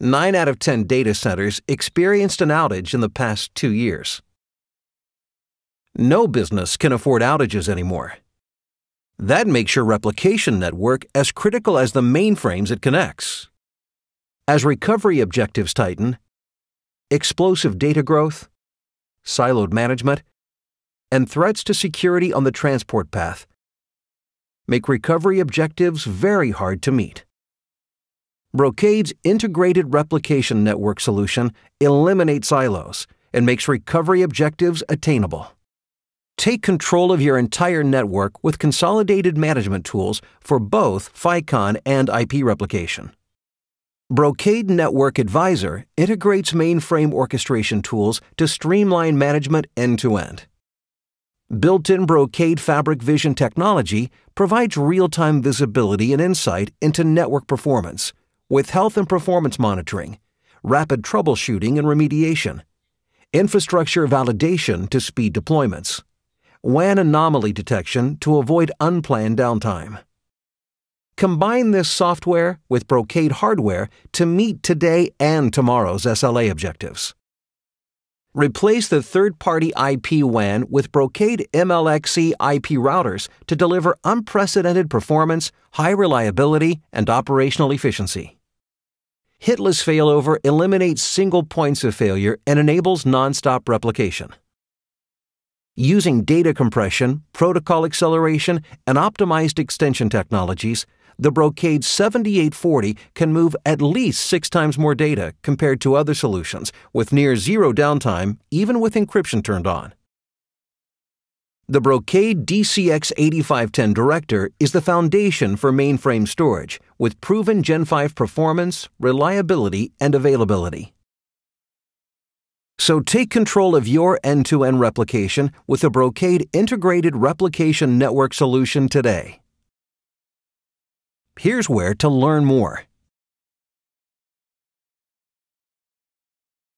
9 out of 10 data centers experienced an outage in the past two years. No business can afford outages anymore. That makes your replication network as critical as the mainframes it connects. As recovery objectives tighten, explosive data growth, siloed management, and threats to security on the transport path make recovery objectives very hard to meet. Brocade's integrated replication network solution eliminates silos and makes recovery objectives attainable. Take control of your entire network with consolidated management tools for both FICON and IP replication. Brocade Network Advisor integrates mainframe orchestration tools to streamline management end to end. Built in Brocade Fabric Vision technology provides real time visibility and insight into network performance with health and performance monitoring, rapid troubleshooting and remediation, infrastructure validation to speed deployments WAN anomaly detection to avoid unplanned downtime. Combine this software with Brocade hardware to meet today and tomorrow's SLA objectives. Replace the third party IP WAN with Brocade MLXe IP routers to deliver unprecedented performance, high reliability, and operational efficiency. Hitless failover eliminates single points of failure and enables nonstop replication using data compression, protocol acceleration, and optimized extension technologies, the Brocade 7840 can move at least six times more data compared to other solutions with near zero downtime, even with encryption turned on. The Brocade DCX 8510 Director is the foundation for mainframe storage with proven Gen 5 performance, reliability, and availability. So take control of your end to end replication with the Brocade Integrated Replication Network solution today. Here's where to learn more.